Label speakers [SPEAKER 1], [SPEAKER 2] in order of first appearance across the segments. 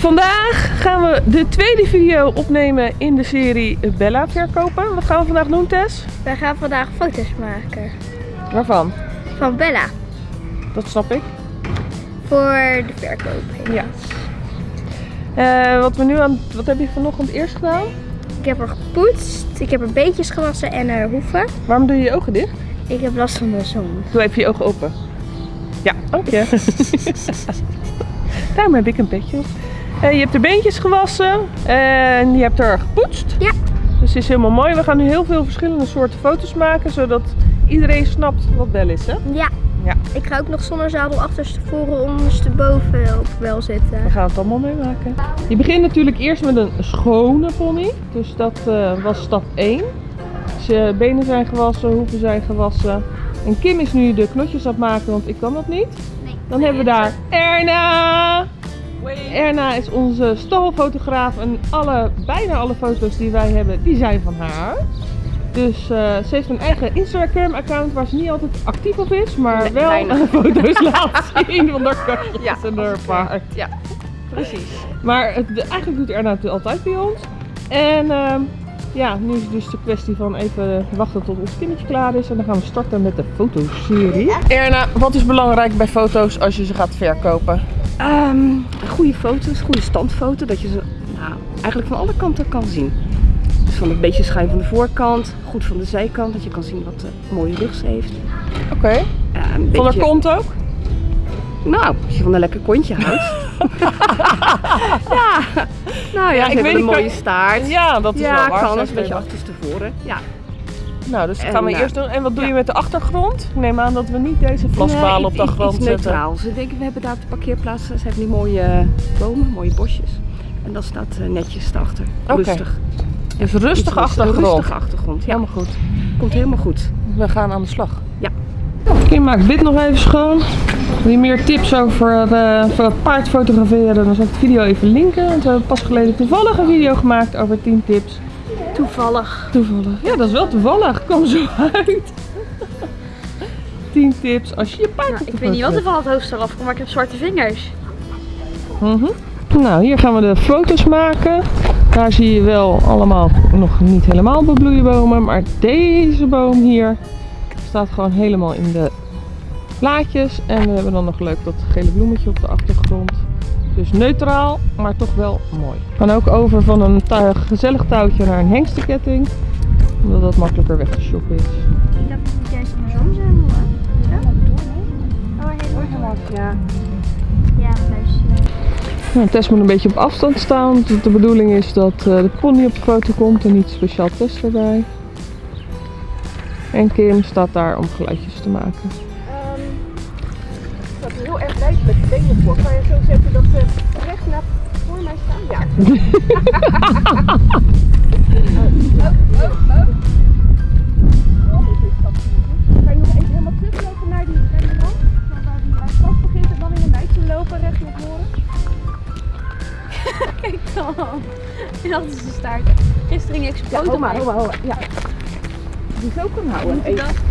[SPEAKER 1] Vandaag gaan we de tweede video opnemen in de serie Bella verkopen. Wat gaan we vandaag doen, Tess?
[SPEAKER 2] Wij gaan vandaag foto's maken
[SPEAKER 1] Waarvan?
[SPEAKER 2] van Bella
[SPEAKER 1] Dat snap ik.
[SPEAKER 2] voor de verkoop.
[SPEAKER 1] Ja. Eh, wat, we nu aan, wat heb je vanochtend eerst gedaan?
[SPEAKER 2] Ik heb haar gepoetst, ik heb haar beetjes gewassen en haar hoeven.
[SPEAKER 1] Waarom doe je je ogen dicht?
[SPEAKER 2] Ik heb last van de zon.
[SPEAKER 1] Doe even je ogen open. Ja, dank je. Daarom heb ik een petje op. Eh, je hebt de beentjes gewassen en je hebt er gepoetst.
[SPEAKER 2] Ja.
[SPEAKER 1] Dus het is helemaal mooi. We gaan nu heel veel verschillende soorten foto's maken, zodat iedereen snapt wat Bel is, hè?
[SPEAKER 2] Ja.
[SPEAKER 1] Ja.
[SPEAKER 2] Ik ga ook nog zonder zadel achterstevoren ondersteboven op wel zitten.
[SPEAKER 1] We gaan het allemaal meemaken. Je begint natuurlijk eerst met een schone pony. Dus dat eh, was stap 1. Zijn benen zijn gewassen, hoeven zijn gewassen. En Kim is nu de knotjes aan het maken, want ik kan dat niet.
[SPEAKER 2] Nee.
[SPEAKER 1] Dan hebben we daar Erna. Erna is onze stalfotograaf en alle, bijna alle foto's die wij hebben, die zijn van haar. Dus eh, ze heeft een eigen Instagram account waar ze niet altijd actief op is, maar
[SPEAKER 3] Nee,
[SPEAKER 1] wel
[SPEAKER 3] weinig.
[SPEAKER 1] foto's laat zien van haar katjes
[SPEAKER 3] Ja,
[SPEAKER 1] en haar paard.
[SPEAKER 3] Ja, precies.
[SPEAKER 1] Maar het, eigenlijk doet Erna het altijd bij ons. En ehm, ja, nu is het dus de kwestie van even wachten tot ons kindertje klaar is. En dan gaan we starten met de fotoserie. Erna, wat is belangrijk bij foto's als je ze gaat verkopen?
[SPEAKER 3] Ehm, goede foto's, goede standfoto, dat je ze nou, eigenlijk van alle kanten kan zien. Dus van een beetje schuin van de voorkant, goed van de zijkant, dat je kan zien wat een mooie rug ze heeft.
[SPEAKER 1] Oké. Van haar
[SPEAKER 3] beetje-
[SPEAKER 1] kont ook?
[SPEAKER 3] Nou, als je van een lekker kontje houdt. ja, nou ja,
[SPEAKER 1] ik
[SPEAKER 3] ik
[SPEAKER 1] weet
[SPEAKER 3] een mooie
[SPEAKER 1] kan-
[SPEAKER 3] staart.
[SPEAKER 1] Ja, dat is
[SPEAKER 3] ja,
[SPEAKER 1] wel waar.
[SPEAKER 3] kan, een beetje achterstevoren. Ja.
[SPEAKER 1] Nou, dus dat gaan we eerst doen. En wat doe je met de achtergrond? Ik neem aan dat we niet deze vlasbalen
[SPEAKER 3] Nee,
[SPEAKER 1] op de
[SPEAKER 3] iets-
[SPEAKER 1] grond
[SPEAKER 3] iets
[SPEAKER 1] zetten.
[SPEAKER 3] neutraals. Ik denk, we hebben daar op de parkeerplaats, ze hebben die mooie eh, bomen, mooie bosjes. En dat staat eh, netjes erachter.
[SPEAKER 1] Oké.
[SPEAKER 3] Rustig.
[SPEAKER 1] Dus
[SPEAKER 3] Iets
[SPEAKER 1] rustig
[SPEAKER 3] rust-
[SPEAKER 1] achtergrond.
[SPEAKER 3] Rustige achtergrond, ja.
[SPEAKER 1] Helemaal goed.
[SPEAKER 3] Komt helemaal goed.
[SPEAKER 1] We gaan aan de slag.
[SPEAKER 3] Ja.
[SPEAKER 1] Kim maakt dit nog even schoon. Wil je meer tips over eh, voor paard fotograferen? Dan zal ik de video even linken. Want we hebben pas geleden toevallig een video gemaakt over 10 tips.
[SPEAKER 2] Toevallig.
[SPEAKER 1] Toevallig. Ja, dat is wel toevallig. Kom zo uit. 10 tips als je je paard de
[SPEAKER 2] ik weet niet wat er van het hoofdstel afkomt, maar ik heb zwarte vingers.
[SPEAKER 1] Mhm. Nou, hier gaan we de foto's maken. Daar zie je wel allemaal nog niet helemaal bebloeide bomen. Maar deze boom hier staat gewoon helemaal in de plaatjes. En we hebben dan nog leuk dat gele bloemetje op de achtergrond. Dus neutraal, maar toch wel mooi. Kan ook over van een gezellig touwtje naar een hengstenketting. Omdat dat makkelijker weg te shoppen is.
[SPEAKER 2] Ik dacht dat het juist andersom zou doen. Ja, Oh, helemaal.
[SPEAKER 3] Ja.
[SPEAKER 2] Ja, luister.
[SPEAKER 1] Nou, Tess moet een beetje op afstand staan. Want de bedoeling is dat eh, de pony op de foto komt en niet speciaal Tess erbij. En Kim staat daar om geluidjes te maken.
[SPEAKER 3] Dat is heel erg lijkt met de benen voor. Kan je zo zetten dat ze recht naar voor mij staan? Ja. Kan je nog even helemaal teruglopen naar die, naar die rand? Naar waar die vast begint en dan in een meidje lopen recht naar voren?
[SPEAKER 2] Kijk dan. En dat is de staart. Gisteren ging ik
[SPEAKER 3] Ja, maar, hou maar. Ja. Die zo kan houden. Even.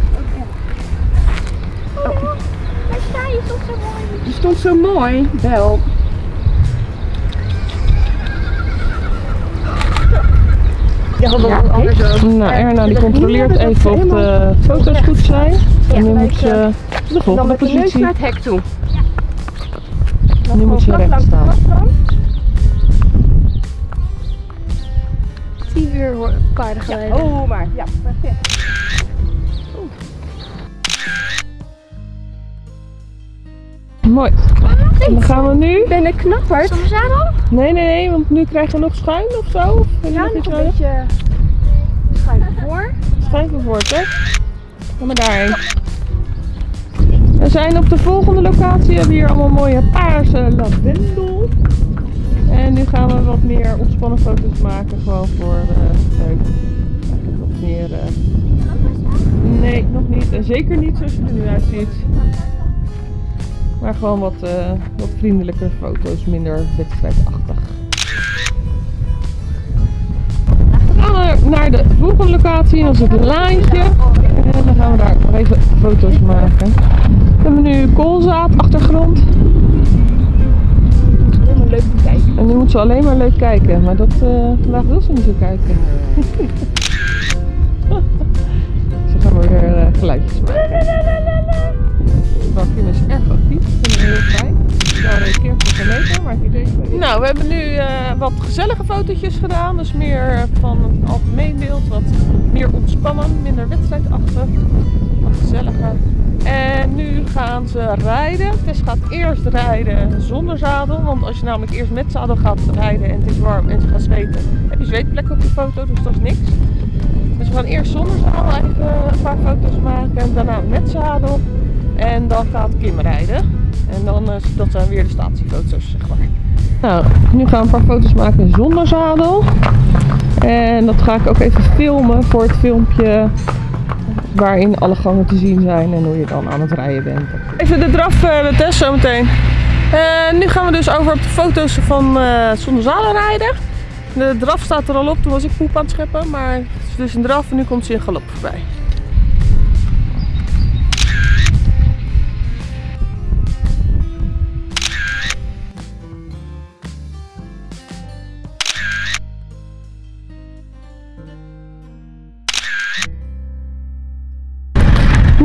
[SPEAKER 3] Die stond zo mooi. Wel. Ja, dat
[SPEAKER 2] Ja,
[SPEAKER 3] anders ook.
[SPEAKER 1] Nou, Erna die controleert
[SPEAKER 3] hebben
[SPEAKER 1] even of de foto's goed zijn. En nu moet ze
[SPEAKER 3] eh,
[SPEAKER 1] de
[SPEAKER 3] Dan
[SPEAKER 1] volgende
[SPEAKER 3] met de neus
[SPEAKER 1] positie.
[SPEAKER 3] naar het hek toe.
[SPEAKER 1] Nu moet ze recht staan.
[SPEAKER 2] Tien uur hoor- paarden geleden.
[SPEAKER 3] Oh, maar ja, perfect.
[SPEAKER 1] Mooi. En dan gaan we nu.
[SPEAKER 3] ben een knapperd.
[SPEAKER 2] Zonder zadel?
[SPEAKER 1] Nee, nee, nee, want nu krijg je nog schuin of zo. Of
[SPEAKER 3] Ja,
[SPEAKER 1] nog
[SPEAKER 3] een beetje schuin voor.
[SPEAKER 1] Schuin voor, hè? Ga maar daarheen. We zijn op de volgende locatie. We hebben hier allemaal mooie paarse lavendel. En nu gaan we wat meer ontspannen foto's maken. Gewoon voor eh leuk. Eigenlijk wat meer. eh, Nee, nog niet. En zeker niet zoals je er nu uitziet. Maar gewoon wat, eh, wat vriendelijke foto's, minder wedstrijdachtig. Dan gaan we naar de volgende locatie, dat is het laantje. En dan gaan we daar nog even foto's maken. We hebben nu koolzaad, achtergrond.
[SPEAKER 3] Leuk te kijken.
[SPEAKER 1] En nu moet ze alleen maar leuk kijken. Maar dat, eh, vandaag wil ze niet zo kijken. Zo gaan we weer eh, geluidjes maken. Maar Kim is erg actief. Ik vind het heel fijn. Daar reageert ze geleden, maar ik wel. Nou, we hebben nu eh, wat gezellige fotootjes gedaan. Dus meer van een algemeen beeld. Wat meer ontspannen, minder wedstrijdachtig. Wat gezelliger. En nu gaan ze rijden. Tess gaat eerst rijden zonder zadel. Want als je namelijk eerst met zadel gaat rijden en het is warm en ze gaat zweten, heb je zweetplekken op de foto, dus dat is niks. Dus we gaan eerst zonder zadel even een paar foto's maken. En daarna met zadel. En dan gaat Kim rijden. En dan, eh, dat zijn weer de statiefoto's, zeg maar. Nou, nu gaan we een paar foto's maken zonder zadel. En dat ga ik ook even filmen voor het filmpje waarin alle gangen te zien zijn en hoe je dan aan het rijden bent. Even de draf uh, de test zometeen. En nu gaan we dus over op de foto's van eh, zonder zadel rijden. De draf staat er al op, toen was ik poep aan het scheppen, maar het is dus een draf en nu komt ze in galop voorbij.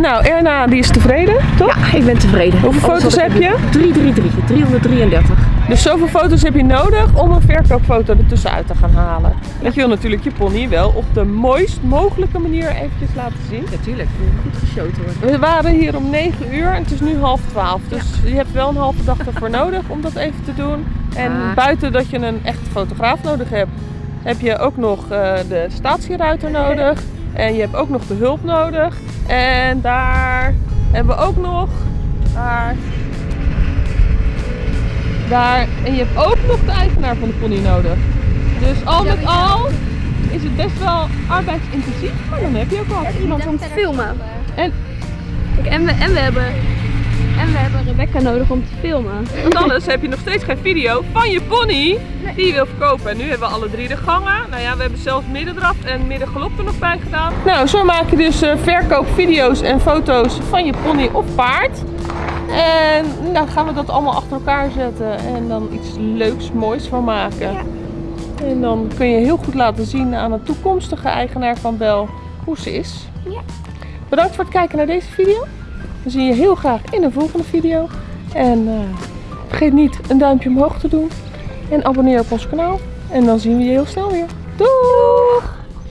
[SPEAKER 1] Nou, Erna die is tevreden, toch?
[SPEAKER 3] Ja, ik ben tevreden.
[SPEAKER 1] Hoeveel foto's heb je?
[SPEAKER 3] 333, 333.
[SPEAKER 1] Dus zoveel foto's heb je nodig om een verkoopfoto ertussenuit te gaan halen. Want je wil natuurlijk je pony wel op de mooist mogelijke manier eventjes laten zien.
[SPEAKER 3] Natuurlijk, goed geshoten worden.
[SPEAKER 1] We waren hier om 9 uur en het is nu half 12. Dus je hebt wel een halve dag ervoor nodig om dat even te doen. En
[SPEAKER 3] Ah.
[SPEAKER 1] buiten dat je een echte fotograaf nodig hebt, heb je ook nog eh, de statieruiter nodig. En je hebt ook nog de hulp nodig. En daar hebben we ook nog. Daar. Daar. En je hebt ook nog de eigenaar van de pony nodig. Dus al met al is het best wel arbeidsintensief. Maar dan heb je ook wat.
[SPEAKER 2] Iemand om te filmen.
[SPEAKER 1] En
[SPEAKER 2] en, we, en, we hebben, en we hebben Rebecca nodig om te filmen.
[SPEAKER 1] Want anders heb je nog steeds geen video van je pony die je wil verkopen. En nu hebben we alle drie de gangen. Nou ja, we hebben zelfs middendraf en middengalop er nog bij gedaan. Nou, zo maak je dus eh, verkoopvideo's en foto's van je pony of paard. En nou gaan we dat allemaal achter elkaar zetten en dan iets leuks, moois van maken.
[SPEAKER 2] Ja.
[SPEAKER 1] En dan kun je heel goed laten zien aan een toekomstige eigenaar van Bel hoe ze is.
[SPEAKER 2] Ja.
[SPEAKER 1] Bedankt voor het kijken naar deze video. We zien je heel graag in een volgende video. En eh, vergeet niet een duimpje omhoog te doen. En abonneer op ons kanaal. En dan zien we je heel snel weer. Doeg!